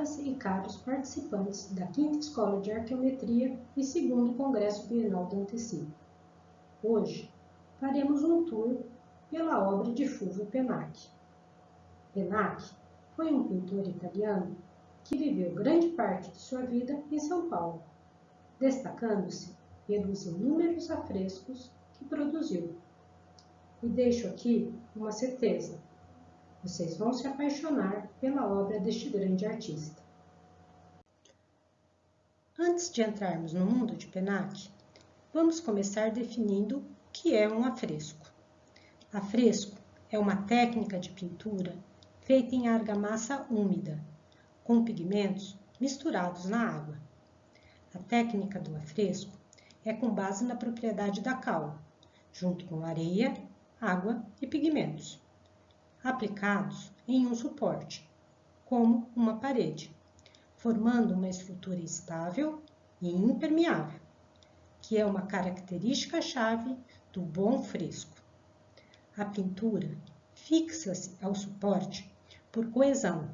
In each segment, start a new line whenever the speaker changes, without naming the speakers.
E caros participantes da 5 Escola de Arqueometria e 2 Congresso Bienal do Antecipo. Hoje, faremos um tour pela obra de Fulvio Penacchi. Penacchi foi um pintor italiano que viveu grande parte de sua vida em São Paulo, destacando-se pelos inúmeros afrescos que produziu. E deixo aqui uma certeza: vocês vão se apaixonar pela obra deste grande artista. Antes de entrarmos no mundo de Penacchi, vamos começar definindo o que é um afresco. Afresco é uma técnica de pintura feita em argamassa úmida, com pigmentos misturados na água. A técnica do afresco é com base na propriedade da cal, junto com areia, água e pigmentos aplicados em um suporte, como uma parede, formando uma estrutura estável e impermeável, que é uma característica-chave do bom fresco. A pintura fixa-se ao suporte por coesão,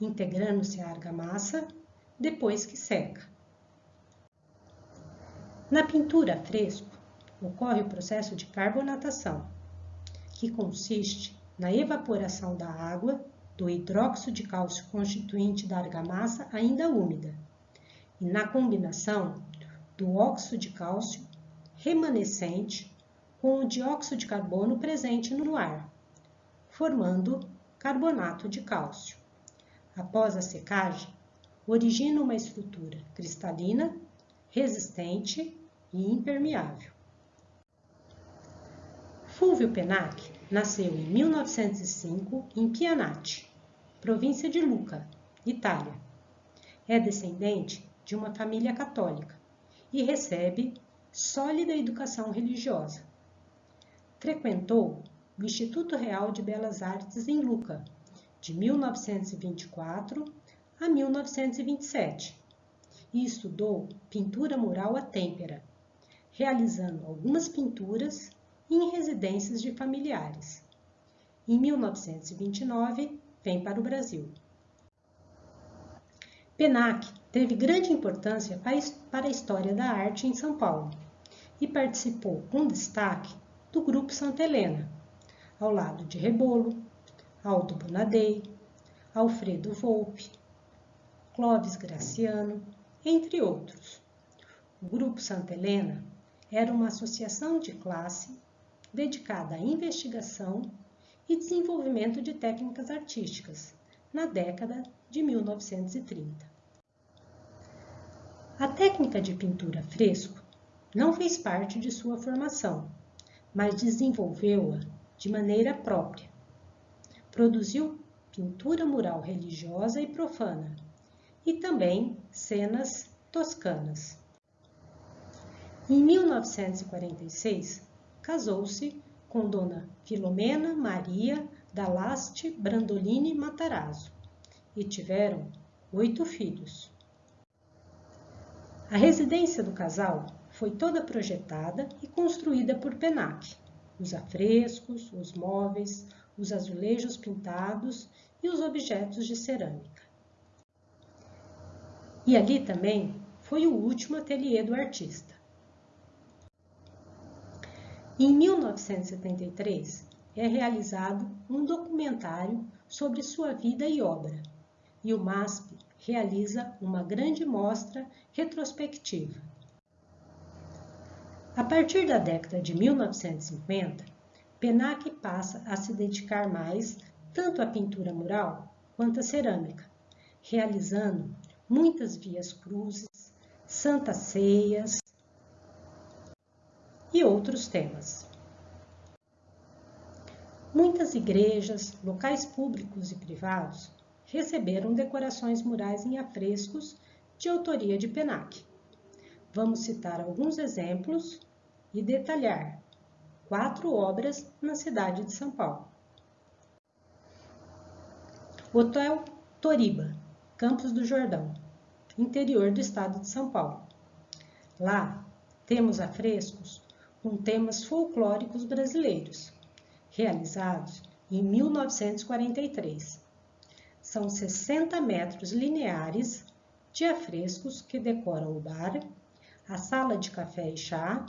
integrando-se à argamassa depois que seca. Na pintura fresco, ocorre o processo de carbonatação, que consiste na evaporação da água do hidróxido de cálcio constituinte da argamassa ainda úmida e na combinação do óxido de cálcio remanescente com o dióxido de carbono presente no ar, formando carbonato de cálcio. Após a secagem, origina uma estrutura cristalina, resistente e impermeável. Fulvio Penacchi nasceu em 1905 em Pianati, província de Lucca, Itália. É descendente de uma família católica e recebe sólida educação religiosa. Frequentou o Instituto Real de Belas Artes em Lucca, de 1924 a 1927, e estudou pintura mural à têmpera, realizando algumas pinturas em residências de familiares. Em 1929, vem para o Brasil. Penac teve grande importância para a história da arte em São Paulo e participou com destaque do Grupo Santa Helena, ao lado de Rebolo, Aldo Bonadei, Alfredo Volpe, Clóvis Graciano, entre outros. O Grupo Santa Helena era uma associação de classe dedicada à investigação e desenvolvimento de técnicas artísticas, na década de 1930. A técnica de pintura fresco não fez parte de sua formação, mas desenvolveu-a de maneira própria. Produziu pintura mural religiosa e profana, e também cenas toscanas. Em 1946, casou-se com Dona Filomena Maria Dalaste Brandolini Matarazzo e tiveram oito filhos. A residência do casal foi toda projetada e construída por Penac. Os afrescos, os móveis, os azulejos pintados e os objetos de cerâmica. E ali também foi o último ateliê do artista. Em 1973, é realizado um documentário sobre sua vida e obra, e o MASP realiza uma grande mostra retrospectiva. A partir da década de 1950, Penac passa a se dedicar mais tanto à pintura mural quanto à cerâmica, realizando muitas vias cruzes, santas ceias, e outros temas. Muitas igrejas, locais públicos e privados receberam decorações murais em afrescos de autoria de Penac. Vamos citar alguns exemplos e detalhar quatro obras na cidade de São Paulo. Hotel Toriba, Campos do Jordão, interior do estado de São Paulo. Lá temos afrescos com temas folclóricos brasileiros, realizados em 1943. são 60 metros lineares de afrescos que decoram o bar, a sala de café e chá,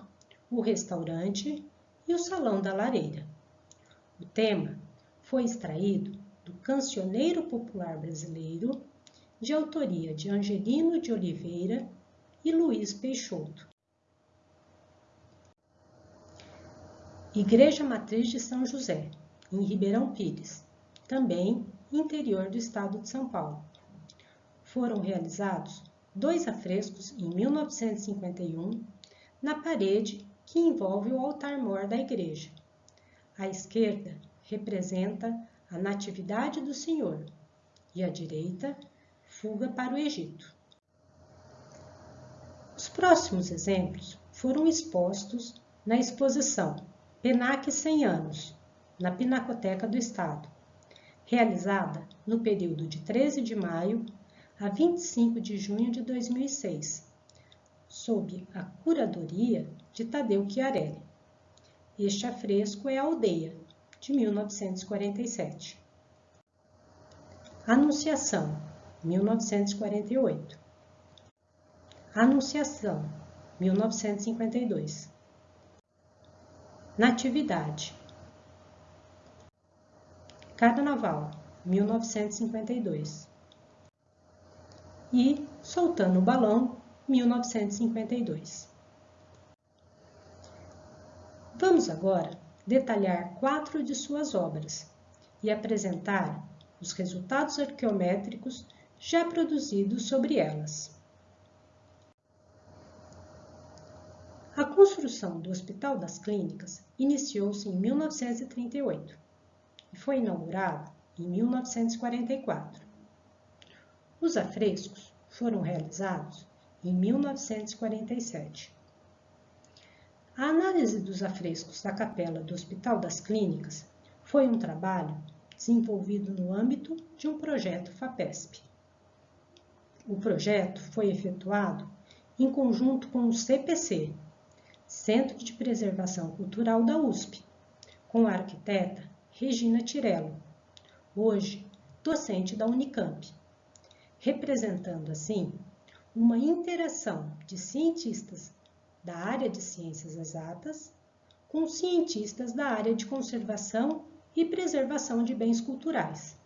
o restaurante e o salão da lareira. O tema foi extraído do Cancioneiro Popular Brasileiro, de autoria de Angelino de Oliveira e Luiz Peixoto. Igreja Matriz de São José, em Ribeirão Pires, também interior do estado de São Paulo. Foram realizados dois afrescos em 1951 na parede que envolve o altar-mor da igreja. À esquerda representa a Natividade do Senhor e à direita, fuga para o Egito. Os próximos exemplos foram expostos na exposição PENAC 100 anos, na Pinacoteca do Estado, realizada no período de 13 de maio a 25 de junho de 2006, sob a curadoria de Tadeu Chiarelli. Este afresco é a Aldeia, de 1947. Anunciação, 1948. Anunciação, 1952. Natividade. Carnaval, 1952. E Soltando o Balão, 1952. Vamos agora detalhar quatro de suas obras e apresentar os resultados arqueométricos já produzidos sobre elas. A construção do Hospital das Clínicas iniciou-se em 1938 e foi inaugurado em 1944. Os afrescos foram realizados em 1947. A análise dos afrescos da capela do Hospital das Clínicas foi um trabalho desenvolvido no âmbito de um projeto FAPESP. O projeto foi efetuado em conjunto com o CPC, Centro de Preservação Cultural da USP, com a arquiteta Regina Tirello, hoje docente da Unicamp, representando assim uma interação de cientistas da área de ciências exatas com cientistas da área de conservação e preservação de bens culturais.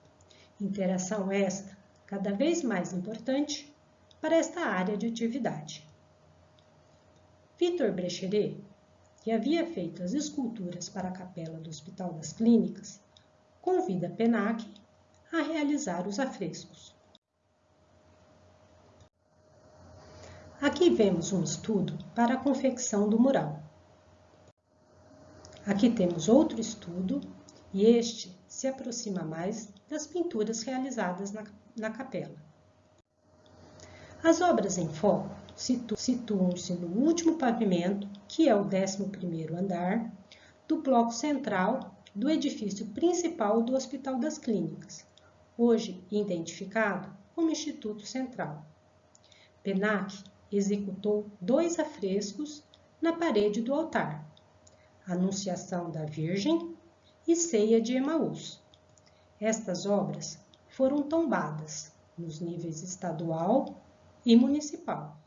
Interação esta cada vez mais importante para esta área de atividade. Vitor Brecheret, que havia feito as esculturas para a capela do Hospital das Clínicas, convida Penac a realizar os afrescos. Aqui vemos um estudo para a confecção do mural. Aqui temos outro estudo e este se aproxima mais das pinturas realizadas na, na capela. As obras em foco situam-se no último pavimento, que é o 11º andar, do bloco central do edifício principal do Hospital das Clínicas, hoje identificado como Instituto Central. Penac executou dois afrescos na parede do altar, Anunciação da Virgem e Ceia de Emaús. Estas obras foram tombadas nos níveis estadual e municipal.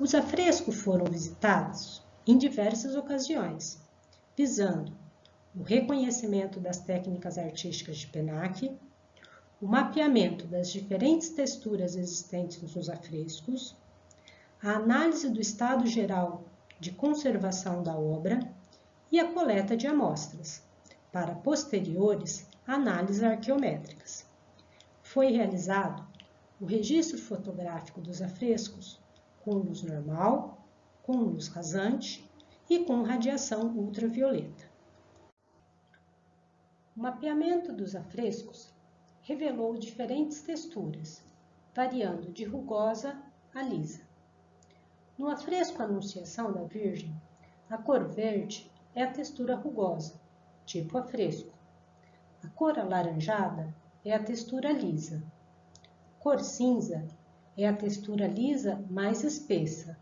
Os afrescos foram visitados em diversas ocasiões, visando o reconhecimento das técnicas artísticas de Penac, o mapeamento das diferentes texturas existentes nos afrescos, a análise do estado geral de conservação da obra e a coleta de amostras, para posteriores análises arqueométricas. Foi realizado o registro fotográfico dos afrescos com luz normal, com luz rasante e com radiação ultravioleta. O mapeamento dos afrescos revelou diferentes texturas, variando de rugosa a lisa. No afresco Anunciação da Virgem, a cor verde é a textura rugosa, tipo afresco. A cor alaranjada é a textura lisa. Cor cinza é a textura lisa mais espessa.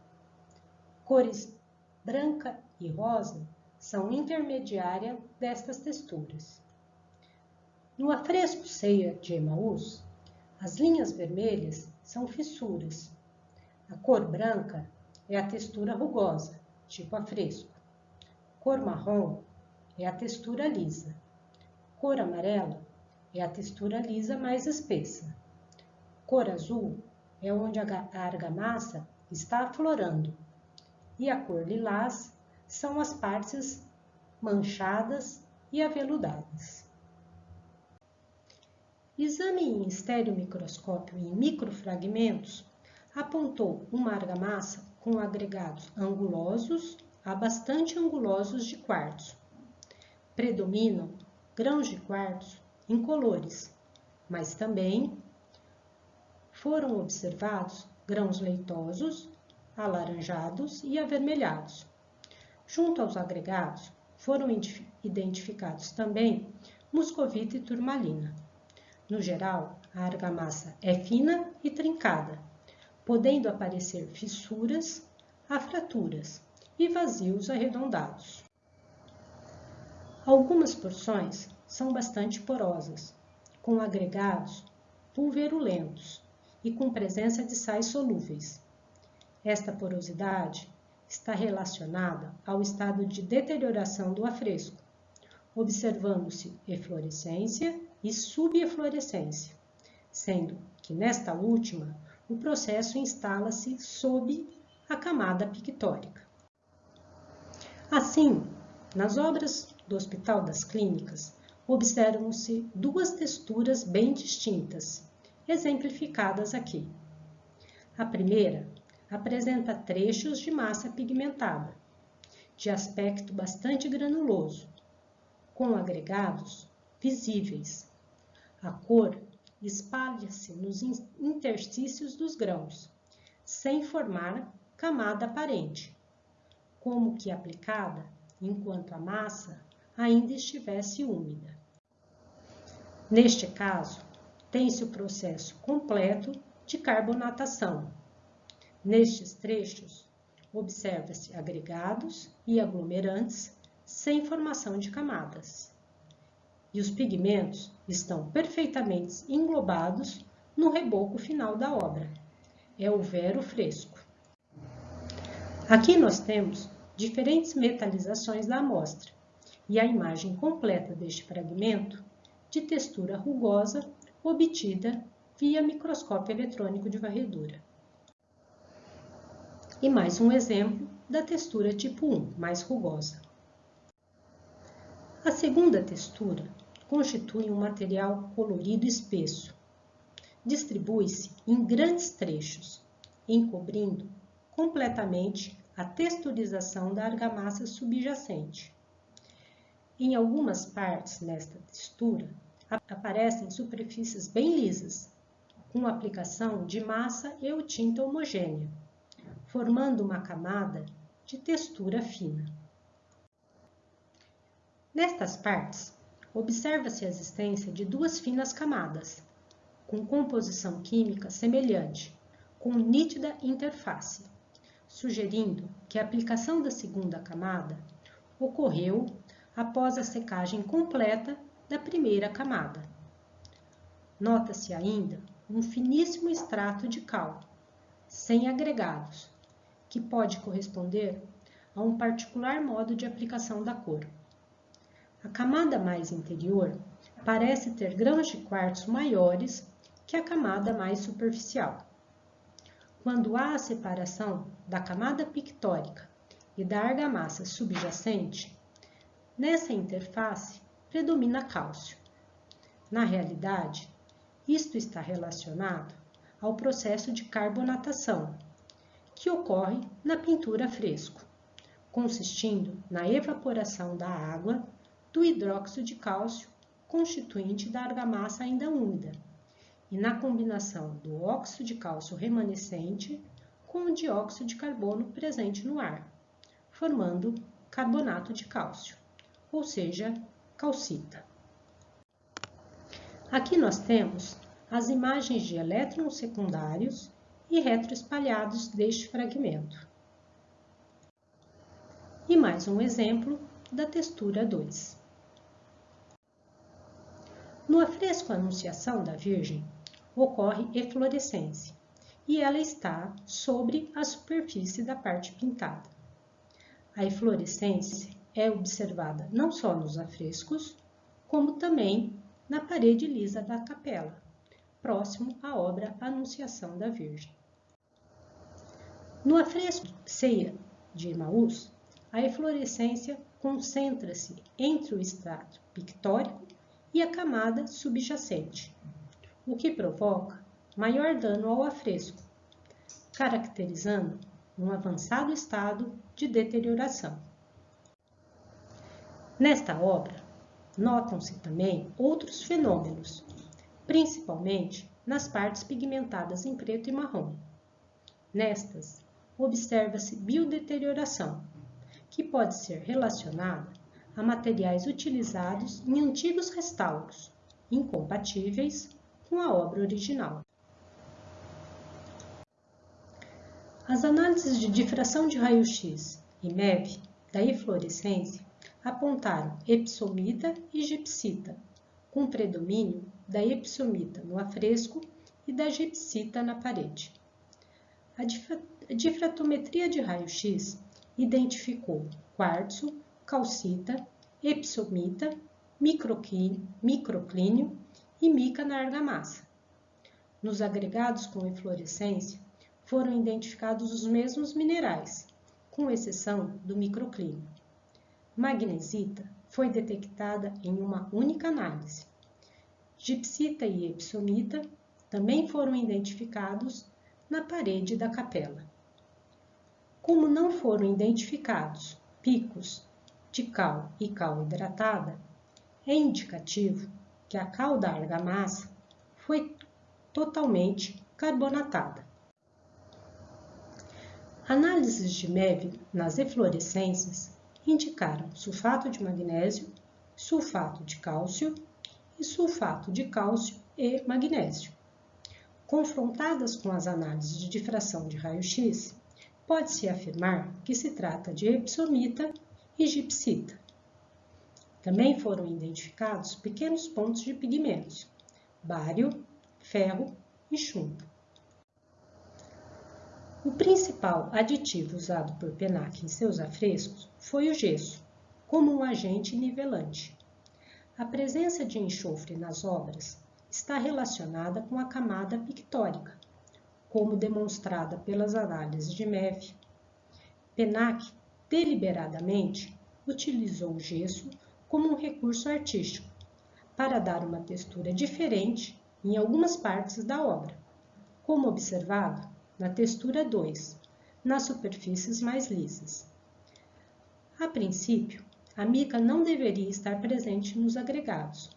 Cores branca e rosa são intermediária destas texturas. No afresco ceia de Emaús, as linhas vermelhas são fissuras. A cor branca é a textura rugosa, tipo afresco. Cor marrom é a textura lisa. Cor amarela é a textura lisa mais espessa. Cor azul é onde a argamassa está aflorando. E a cor lilás são as partes manchadas e aveludadas. Exame em estereomicroscópio em microfragmentos apontou uma argamassa com agregados angulosos a bastante angulosos de quartzo. Predominam grãos de quartzo incolores, mas também foram observados grãos leitosos, alaranjados e avermelhados. Junto aos agregados, foram identificados também muscovita e turmalina. No geral, a argamassa é fina e trincada, podendo aparecer fissuras, afraturas e vazios arredondados. Algumas porções são bastante porosas, com agregados pulverulentos e com presença de sais solúveis. Esta porosidade está relacionada ao estado de deterioração do afresco, observando-se eflorescência e subeflorescência, sendo que nesta última o processo instala-se sob a camada pictórica. Assim, nas obras do Hospital das Clínicas, observam-se duas texturas bem distintas, exemplificadas aqui. A primeira apresenta trechos de massa pigmentada, de aspecto bastante granuloso, com agregados visíveis. A cor espalha-se nos interstícios dos grãos, sem formar camada aparente, como que aplicada enquanto a massa ainda estivesse úmida. Neste caso, tem-se o processo completo de carbonatação, Nestes trechos, observa-se agregados e aglomerantes sem formação de camadas. E os pigmentos estão perfeitamente englobados no reboco final da obra. É o vero fresco. Aqui nós temos diferentes metalizações da amostra e a imagem completa deste fragmento de textura rugosa obtida via microscópio eletrônico de varredura. E mais um exemplo da textura tipo 1, mais rugosa. A segunda textura constitui um material colorido espesso. Distribui-se em grandes trechos, encobrindo completamente a texturização da argamassa subjacente. Em algumas partes nesta textura, aparecem superfícies bem lisas, com aplicação de massa e ou tinta homogênea formando uma camada de textura fina. Nestas partes, observa-se a existência de duas finas camadas, com composição química semelhante, com nítida interface, sugerindo que a aplicação da segunda camada ocorreu após a secagem completa da primeira camada. Nota-se ainda um finíssimo extrato de cal, sem agregados, que pode corresponder a um particular modo de aplicação da cor. A camada mais interior parece ter grãos de quartzo maiores que a camada mais superficial. Quando há a separação da camada pictórica e da argamassa subjacente, nessa interface predomina cálcio. Na realidade, isto está relacionado ao processo de carbonatação, que ocorre na pintura fresco, consistindo na evaporação da água do hidróxido de cálcio constituinte da argamassa ainda úmida e na combinação do óxido de cálcio remanescente com o dióxido de carbono presente no ar, formando carbonato de cálcio, ou seja, calcita. Aqui nós temos as imagens de elétrons secundários e retroespalhados deste fragmento. E mais um exemplo da textura 2. No afresco Anunciação da Virgem, ocorre eflorescência e ela está sobre a superfície da parte pintada. A eflorescência é observada não só nos afrescos, como também na parede lisa da capela, próximo à obra Anunciação da Virgem. No afresco Ceia de Emaús, a eflorescência concentra-se entre o estrato pictórico e a camada subjacente, o que provoca maior dano ao afresco, caracterizando um avançado estado de deterioração. Nesta obra, notam-se também outros fenômenos, principalmente nas partes pigmentadas em preto e marrom. Nestas, observa-se biodeterioração, que pode ser relacionada a materiais utilizados em antigos restauros, incompatíveis com a obra original. As análises de difração de raio-x e MEV da eflorescência apontaram epsomita e gipsita, com predomínio da epsomita no afresco e da gipsita na parede. A difratometria de raio-x identificou quartzo, calcita, epsomita, microclínio e mica na argamassa. Nos agregados com eflorescência, foram identificados os mesmos minerais, com exceção do microclínio. Magnesita foi detectada em uma única análise. Gipsita e epsomita também foram identificados na parede da capela. Como não foram identificados picos de cal e cal hidratada, é indicativo que a cal da argamassa foi totalmente carbonatada. Análises de MEV nas eflorescências indicaram sulfato de magnésio, sulfato de cálcio e sulfato de cálcio e magnésio. Confrontadas com as análises de difração de raio-x, pode-se afirmar que se trata de epsomita e gipsita. Também foram identificados pequenos pontos de pigmentos, bário, ferro e chumbo. O principal aditivo usado por Penac em seus afrescos foi o gesso, como um agente nivelante. A presença de enxofre nas obras está relacionada com a camada pictórica, como demonstrada pelas análises de MEV. Penac deliberadamente utilizou o gesso como um recurso artístico para dar uma textura diferente em algumas partes da obra, como observado na textura 2, nas superfícies mais lisas. A princípio, a mica não deveria estar presente nos agregados,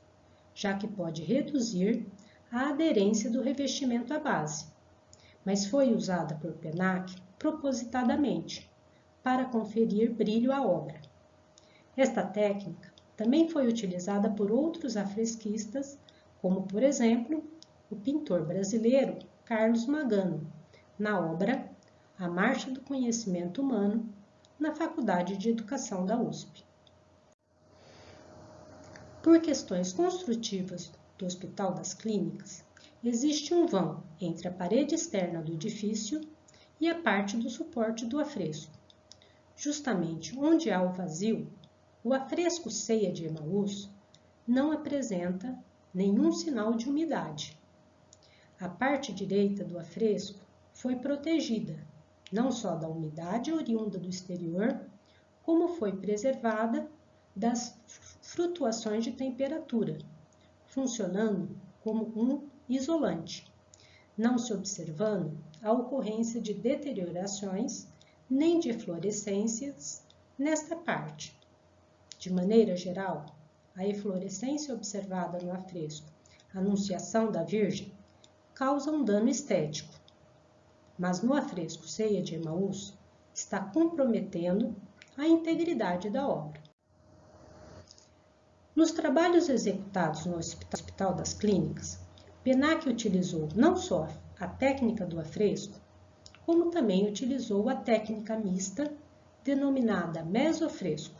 já que pode reduzir a aderência do revestimento à base, mas foi usada por Penac propositadamente para conferir brilho à obra. Esta técnica também foi utilizada por outros afresquistas, como por exemplo o pintor brasileiro Carlos Magano, na obra A Marcha do Conhecimento Humano, na Faculdade de Educação da USP. Por questões construtivas do Hospital das Clínicas, existe um vão entre a parede externa do edifício e a parte do suporte do afresco. Justamente onde há o vazio, o afresco Ceia de Emaús não apresenta nenhum sinal de umidade. A parte direita do afresco foi protegida, não só da umidade oriunda do exterior, como foi preservada das flutuações de temperatura, funcionando como um isolante, não se observando a ocorrência de deteriorações nem de fluorescências nesta parte. De maneira geral, a eflorescência observada no afresco Anunciação da Virgem causa um dano estético, mas no afresco Ceia de Emaús está comprometendo a integridade da obra. Nos trabalhos executados no Hospital das Clínicas, Penac utilizou não só a técnica do afresco, como também utilizou a técnica mista denominada mesofresco.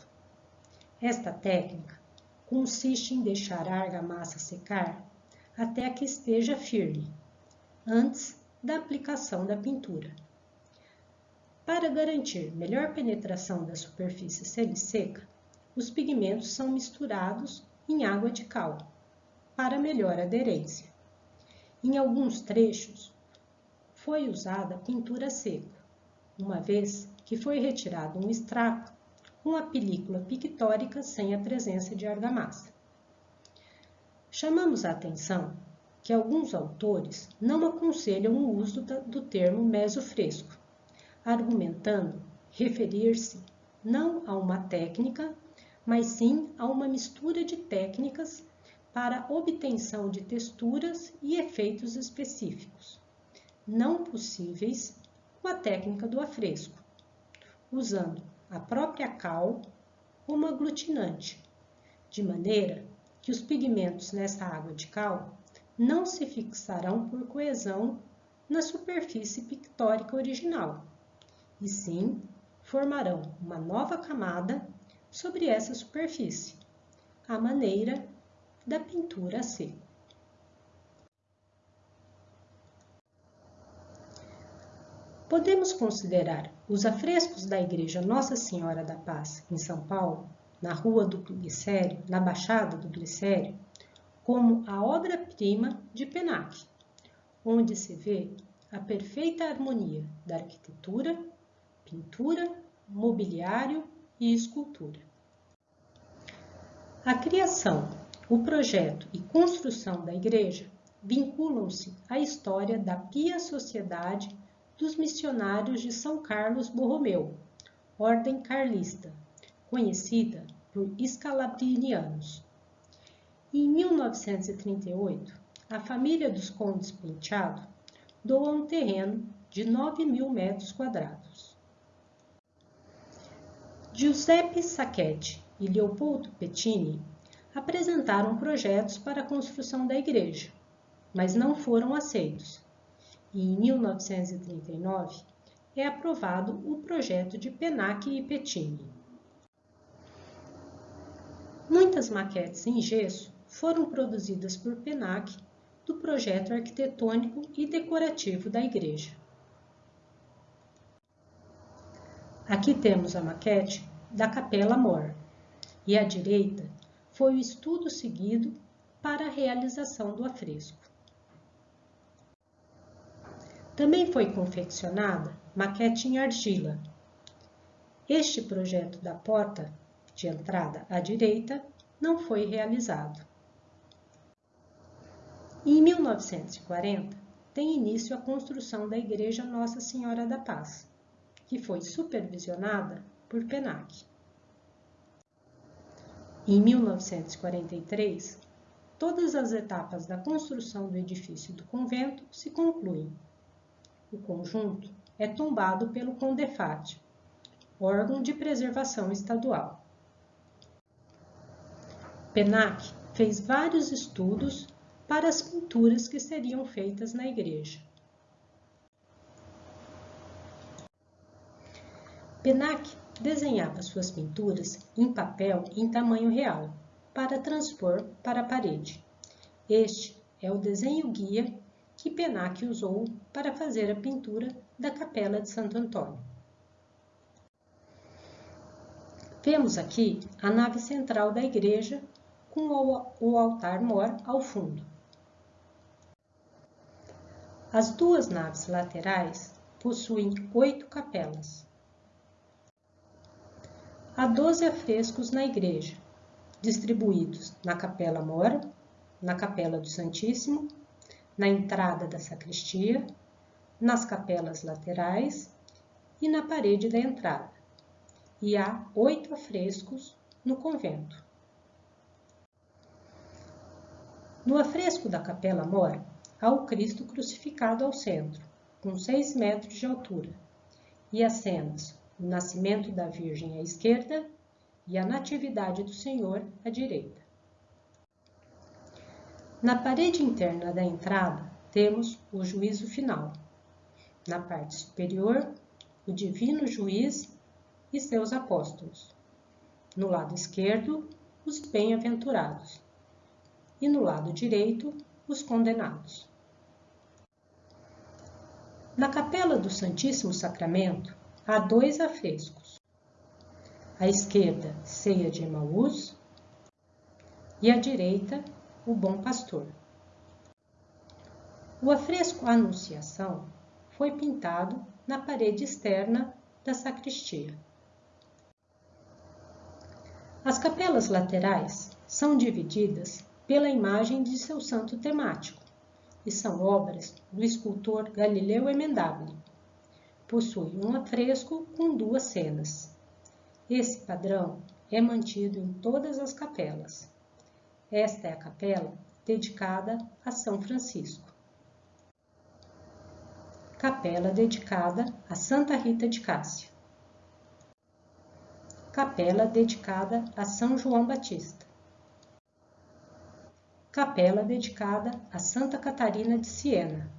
Esta técnica consiste em deixar a argamassa secar até que esteja firme, antes da aplicação da pintura. Para garantir melhor penetração da superfície semi-seca, os pigmentos são misturados em água de cal, para melhor aderência. Em alguns trechos, foi usada pintura seca, uma vez que foi retirado um extrato com a película pictórica sem a presença de argamassa. Chamamos a atenção que alguns autores não aconselham o uso do termo mesofresco, argumentando referir-se não a uma técnica, mas sim a uma mistura de técnicas para obtenção de texturas e efeitos específicos, não possíveis com a técnica do afresco, usando a própria cal como aglutinante, de maneira que os pigmentos nessa água de cal não se fixarão por coesão na superfície pictórica original, e sim formarão uma nova camada sobre essa superfície, à maneira da pintura a seco. Podemos considerar os afrescos da Igreja Nossa Senhora da Paz, em São Paulo, na Rua do Glicério, na Baixada do Glicério, como a obra-prima de Penac, onde se vê a perfeita harmonia da arquitetura, pintura, mobiliário e escultura. A criação, o projeto e construção da igreja vinculam-se à história da Pia Sociedade dos missionários de São Carlos Borromeu, ordem carlista, conhecida por escalabrinianos. Em 1938, a família dos Condes Penteado doa um terreno de 9 mil metros quadrados. Giuseppe Sacchetti e Leopoldo Pettini apresentaram projetos para a construção da igreja, mas não foram aceitos e em 1939 é aprovado o projeto de Penac e Pettini. Muitas maquetes em gesso foram produzidas por Penac do projeto arquitetônico e decorativo da igreja. Aqui temos a maquete da Capela Mor e à direita foi o estudo seguido para a realização do afresco. Também foi confeccionada maquete em argila. Este projeto da porta de entrada à direita não foi realizado. Em 1940, tem início a construção da Igreja Nossa Senhora da Paz, que foi supervisionada por Penac. Em 1943, todas as etapas da construção do edifício do convento se concluem o conjunto é tombado pelo CONDEFAT, órgão de preservação estadual. Penac fez vários estudos para as pinturas que seriam feitas na igreja. Penac desenhava suas pinturas em papel em tamanho real, para transpor para a parede. Este é o desenho guia que Penac usou para fazer a pintura da Capela de Santo Antônio. Vemos aqui a nave central da igreja com o altar-mor ao fundo. As duas naves laterais possuem oito capelas. Há doze afrescos na igreja, distribuídos na Capela Mor, na Capela do Santíssimo na entrada da sacristia, nas capelas laterais e na parede da entrada, e há oito afrescos no convento. No afresco da Capela Mor, há o Cristo crucificado ao centro, com seis metros de altura, e as cenas o nascimento da Virgem à esquerda e a Natividade do Senhor à direita. Na parede interna da entrada, temos o juízo final. Na parte superior, o divino juiz e seus apóstolos. No lado esquerdo, os bem-aventurados, e no lado direito, os condenados. Na capela do Santíssimo Sacramento há dois afrescos. À esquerda, Ceia de Emaús, e à direita, o Bom Pastor. O afresco Anunciação foi pintado na parede externa da sacristia. As capelas laterais são divididas pela imagem de seu santo temático e são obras do escultor Galileu Emendabile. Possui um afresco com duas cenas. Esse padrão é mantido em todas as capelas. Esta é a capela dedicada a São Francisco. Capela dedicada a Santa Rita de Cássia. Capela dedicada a São João Batista. Capela dedicada a Santa Catarina de Siena.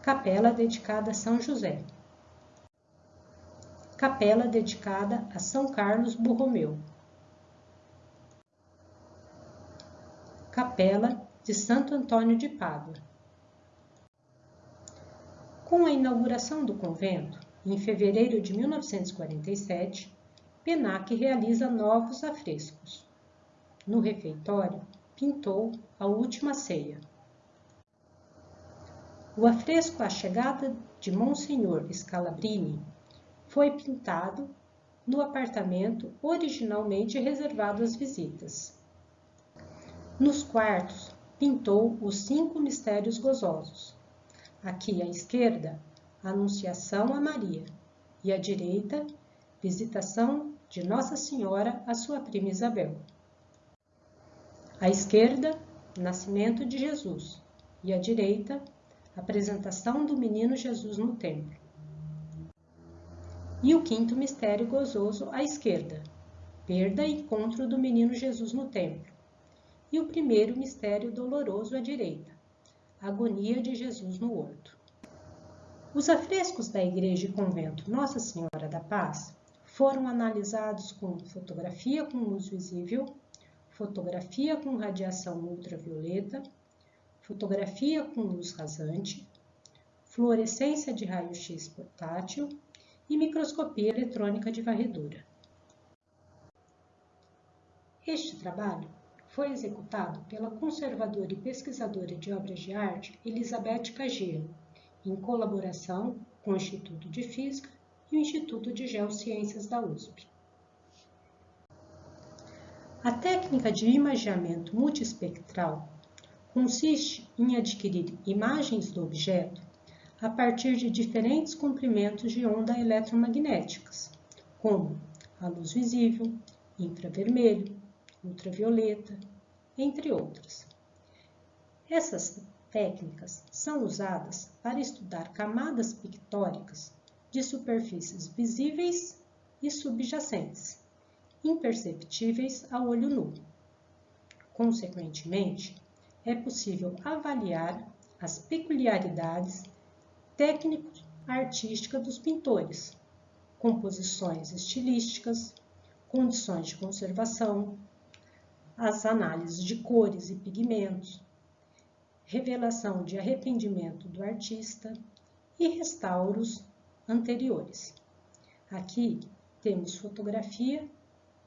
Capela dedicada a São José. Capela dedicada a São Carlos Borromeu. Capela de Santo Antônio de Pádua. Com a inauguração do convento, em fevereiro de 1947, Penac realiza novos afrescos. No refeitório, pintou a Última Ceia. O afresco A Chegada de Monsenhor Scalabrini foi pintado no apartamento originalmente reservado às visitas. Nos quartos, pintou os cinco mistérios gozosos, Aqui à esquerda, Anunciação a Maria e à direita, Visitação de Nossa Senhora à sua prima Isabel. À esquerda, Nascimento de Jesus e à direita, Apresentação do Menino Jesus no Templo. E o quinto mistério gozoso à esquerda, Perda e encontro do Menino Jesus no Templo. E o primeiro mistério doloroso à direita, Agonia de Jesus no Horto. Os afrescos da Igreja e Convento Nossa Senhora da Paz foram analisados com fotografia com luz visível, fotografia com radiação ultravioleta, fotografia com luz rasante, fluorescência de raio-x portátil e microscopia eletrônica de varredura. Este trabalho foi executado pela conservadora e pesquisadora de obras de arte Elizabeth Cagiro, em colaboração com o Instituto de Física e o Instituto de Geociências da USP. A técnica de imageamento multiespectral consiste em adquirir imagens do objeto a partir de diferentes comprimentos de onda eletromagnéticas, como a luz visível, infravermelho, ultravioleta, entre outras. Essas técnicas são usadas para estudar camadas pictóricas de superfícies visíveis e subjacentes, imperceptíveis a olho nu. Consequentemente, é possível avaliar as peculiaridades técnico-artísticas dos pintores, composições estilísticas, condições de conservação, as análises de cores e pigmentos, revelação de arrependimento do artista e restauros anteriores. Aqui temos fotografia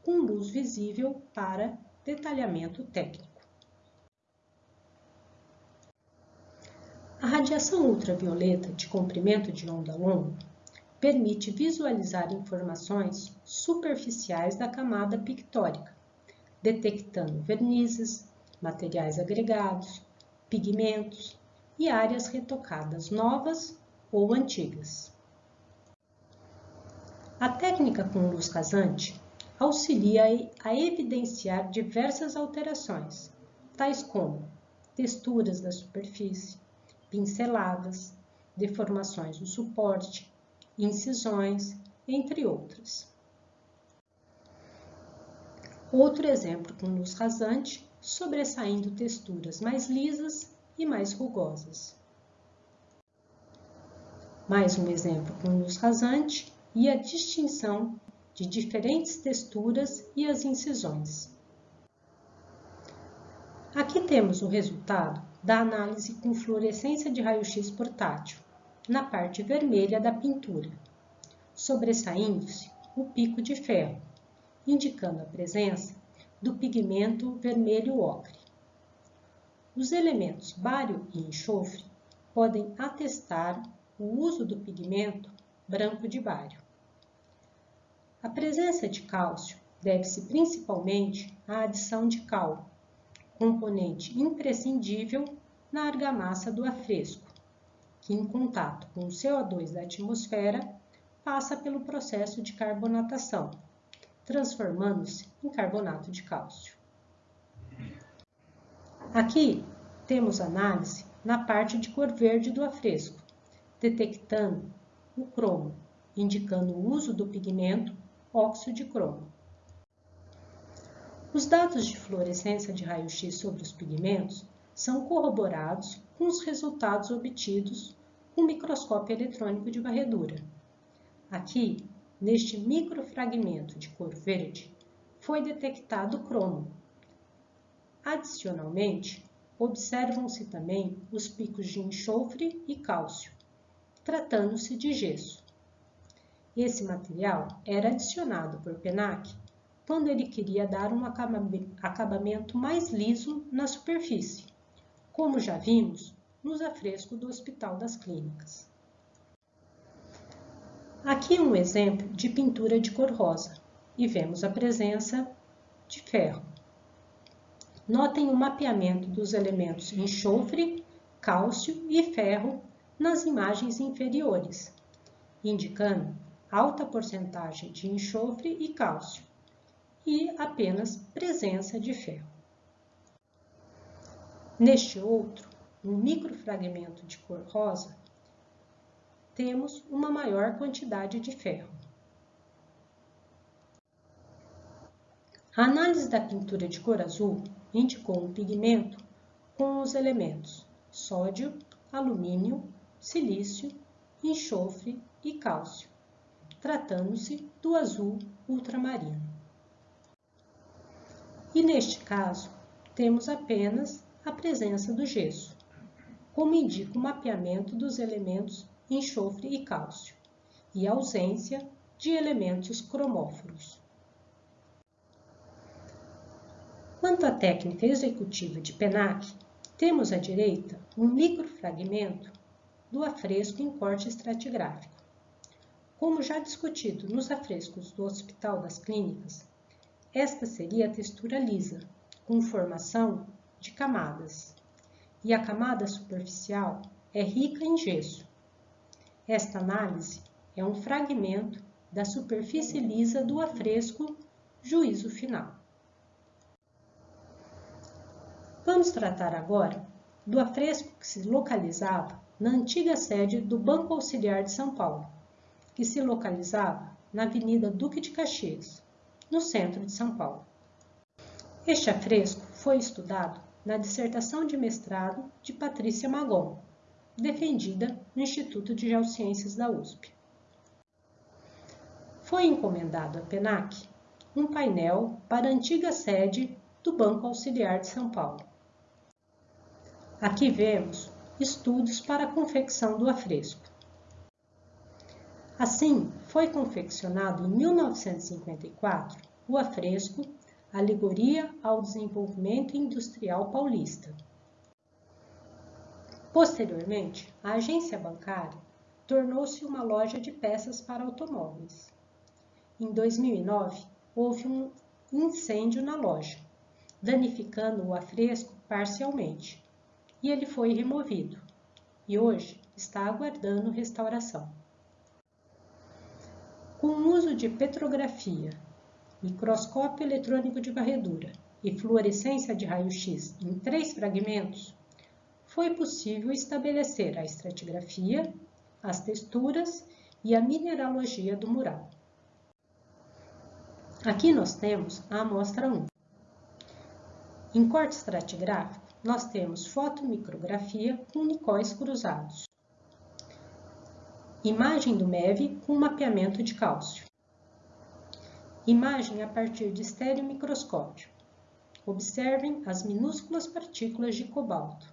com luz visível para detalhamento técnico. A radiação ultravioleta de comprimento de onda longo permite visualizar informações superficiais da camada pictórica, detectando vernizes, materiais agregados, pigmentos e áreas retocadas novas ou antigas. A técnica com luz rasante auxilia a evidenciar diversas alterações, tais como texturas da superfície, pinceladas, deformações no suporte, incisões, entre outras. Outro exemplo com luz rasante, sobressaindo texturas mais lisas e mais rugosas. Mais um exemplo com luz rasante e a distinção de diferentes texturas e as incisões. Aqui temos o resultado da análise com fluorescência de raio-x portátil, na parte vermelha da pintura, sobressaindo-se o pico de ferro, indicando a presença do pigmento vermelho ocre. Os elementos bário e enxofre podem atestar o uso do pigmento branco de bário. A presença de cálcio deve-se principalmente à adição de cal, componente imprescindível na argamassa do afresco, que em contato com o CO2 da atmosfera passa pelo processo de carbonatação, transformando-se em carbonato de cálcio. Aqui temos análise na parte de cor verde do afresco, detectando o cromo, indicando o uso do pigmento óxido de cromo. Os dados de fluorescência de raio-x sobre os pigmentos são corroborados com os resultados obtidos com o microscópio eletrônico de varredura. Aqui, neste microfragmento de cor verde, foi detectado cromo. Adicionalmente, observam-se também os picos de enxofre e cálcio, tratando-se de gesso. Esse material era adicionado por Penac quando ele queria dar um acabamento mais liso na superfície, como já vimos nos afrescos do Hospital das Clínicas. Aqui um exemplo de pintura de cor rosa e vemos a presença de ferro. Notem o mapeamento dos elementos enxofre, cálcio e ferro nas imagens inferiores, indicando alta porcentagem de enxofre e cálcio, e apenas presença de ferro. Neste outro, um microfragmento de cor rosa, temos uma maior quantidade de ferro. A análise da pintura de cor azul indicou um pigmento com os elementos sódio, alumínio, silício, enxofre e cálcio, tratando-se do azul ultramarino. E neste caso, temos apenas a presença do gesso, como indica o mapeamento dos elementos enxofre e cálcio, e a ausência de elementos cromóforos. Quanto à técnica executiva de PENAC, temos à direita um microfragmento do afresco em corte estratigráfico. Como já discutido nos afrescos do Hospital das Clínicas, esta seria a textura lisa, com formação de camadas, e a camada superficial é rica em gesso. Esta análise é um fragmento da superfície lisa do afresco juízo final. Vamos tratar agora do afresco que se localizava na antiga sede do Banco Auxiliar de São Paulo, que se localizava na Avenida Duque de Caxias, no centro de São Paulo. Este afresco foi estudado na dissertação de mestrado de Patrícia Magon, defendida no Instituto de Geociências da USP. Foi encomendado à PENAC um painel para a antiga sede do Banco Auxiliar de São Paulo. Aqui vemos estudos para a confecção do afresco. Assim, foi confeccionado em 1954 o afresco Alegoria ao Desenvolvimento Industrial Paulista. Posteriormente, a agência bancária tornou-se uma loja de peças para automóveis. Em 2009, houve um incêndio na loja, danificando o afresco parcialmente, e ele foi removido, e hoje está aguardando restauração. Com o uso de petrografia, microscópio eletrônico de varredura e fluorescência de raio-x em três fragmentos, foi possível estabelecer a estratigrafia, as texturas e a mineralogia do mural. Aqui nós temos a amostra 1. Em corte estratigráfico, nós temos fotomicrografia com nicóis cruzados imagem do MEV com mapeamento de cálcio. Imagem a partir de estereomicroscópio. Observem as minúsculas partículas de cobalto.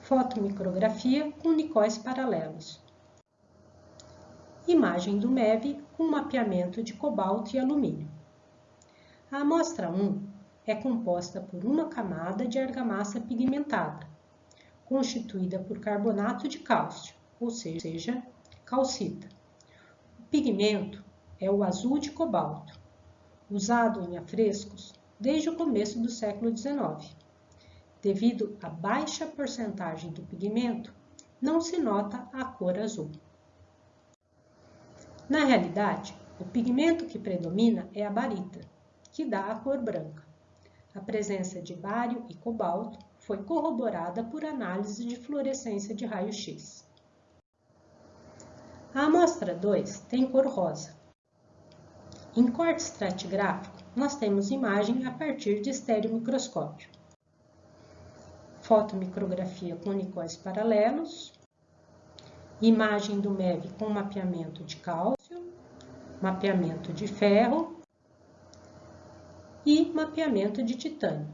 Fotomicrografia com nicóis paralelos. Imagem do MEV com mapeamento de cobalto e alumínio. A amostra 1 é composta por uma camada de argamassa pigmentada, constituída por carbonato de cálcio, ou seja, calcita. O pigmento é o azul de cobalto, usado em afrescos desde o começo do século XIX. Devido à baixa porcentagem do pigmento, não se nota a cor azul. Na realidade, o pigmento que predomina é a barita, que dá a cor branca. A presença de bário e cobalto foi corroborada por análise de fluorescência de raio-x. A amostra 2 tem cor rosa. Em corte estratigráfico, nós temos imagem a partir de estereomicroscópio. Fotomicrografia com nicóis paralelos, imagem do MEV com mapeamento de cálcio, mapeamento de ferro e mapeamento de titânio.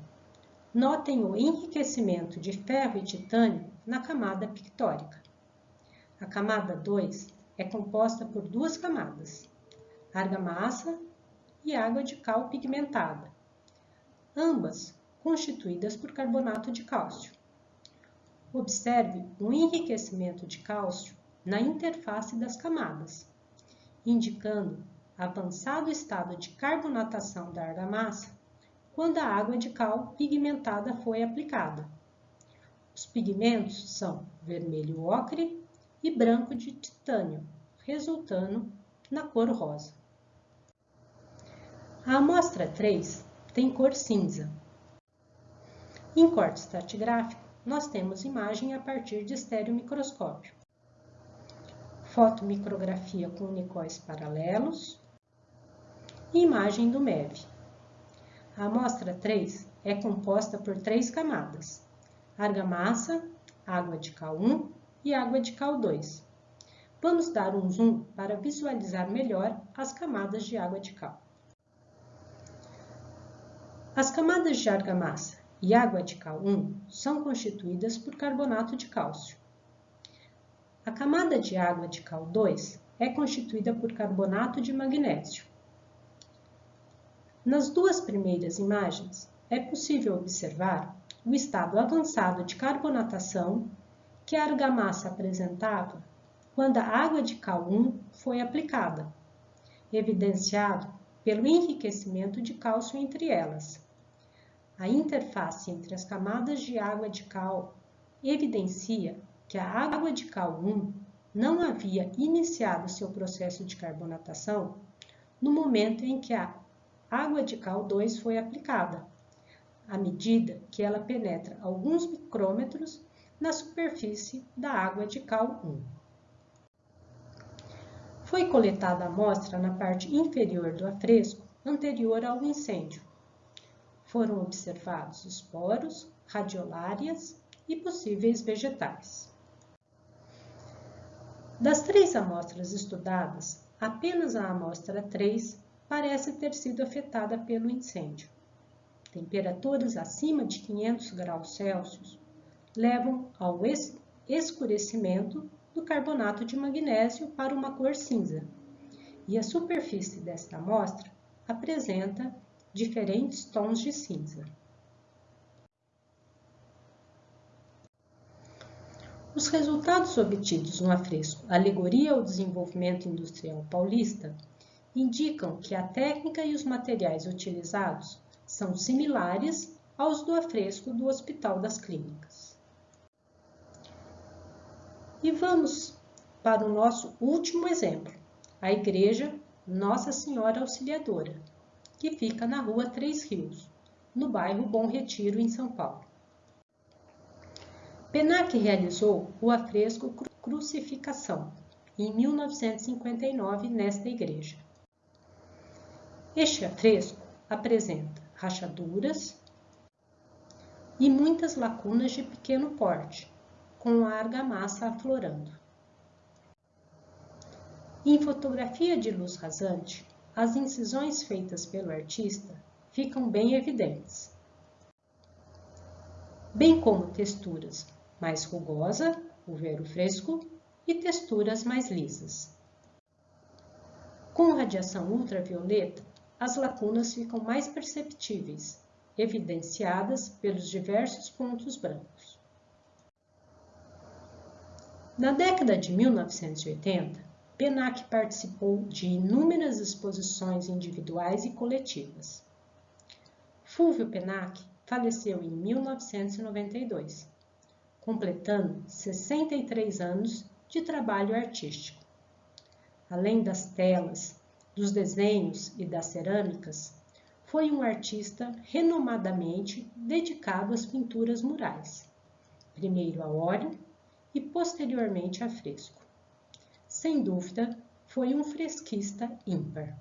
Notem o enriquecimento de ferro e titânio na camada pictórica. A camada 2 é composta por duas camadas, argamassa e água de cal pigmentada, ambas constituídas por carbonato de cálcio. Observe o enriquecimento de cálcio na interface das camadas, indicando avançado estado de carbonatação da argamassa quando a água de cal pigmentada foi aplicada. Os pigmentos são vermelho ocre e branco de titânio, resultando na cor rosa. A amostra 3 tem cor cinza. Em corte estratigráfico, nós temos imagem a partir de estereomicroscópio. Fotomicrografia com unicóis paralelos e imagem do MEV. A amostra 3 é composta por três camadas, argamassa, água de cal 1 e água de cal 2. Vamos dar um zoom para visualizar melhor as camadas de água de cal. As camadas de argamassa e água de cal 1 são constituídas por carbonato de cálcio. A camada de água de cal 2 é constituída por carbonato de magnésio. Nas duas primeiras imagens, é possível observar o estado avançado de carbonatação que a argamassa apresentava quando a água de cal 1 foi aplicada, evidenciado pelo enriquecimento de cálcio entre elas. A interface entre as camadas de água de cal evidencia que a água de cal 1 não havia iniciado seu processo de carbonatação no momento em que a água de cal 2 foi aplicada, à medida que ela penetra alguns micrômetros na superfície da água de cal 1. Foi coletada a amostra na parte inferior do afresco anterior ao incêndio. Foram observados esporos, radiolárias e possíveis vegetais. Das três amostras estudadas, apenas a amostra 3 parece ter sido afetada pelo incêndio. Temperaturas acima de 500 graus Celsius levam ao escurecimento do carbonato de magnésio para uma cor cinza, e a superfície desta amostra apresenta diferentes tons de cinza. Os resultados obtidos no afresco Alegoria ao Desenvolvimento Industrial Paulista indicam que a técnica e os materiais utilizados são similares aos do afresco do Hospital das Clínicas. E vamos para o nosso último exemplo, a Igreja Nossa Senhora Auxiliadora, que fica na Rua Três Rios, no bairro Bom Retiro, em São Paulo. Penac realizou o afresco Crucificação, em 1959, nesta igreja. Este afresco apresenta rachaduras e muitas lacunas de pequeno porte, com a argamassa aflorando. Em fotografia de luz rasante, as incisões feitas pelo artista ficam bem evidentes, bem como texturas mais rugosa, o vero fresco, e texturas mais lisas. Com radiação ultravioleta, as lacunas ficam mais perceptíveis, evidenciadas pelos diversos pontos brancos. Na década de 1980, Penac participou de inúmeras exposições individuais e coletivas. Fulvio Penac faleceu em 1992, completando 63 anos de trabalho artístico. Além das telas, dos desenhos e das cerâmicas, foi um artista renomadamente dedicado às pinturas murais, primeiro a óleo e posteriormente a fresco. Sem dúvida, foi um fresquista ímpar.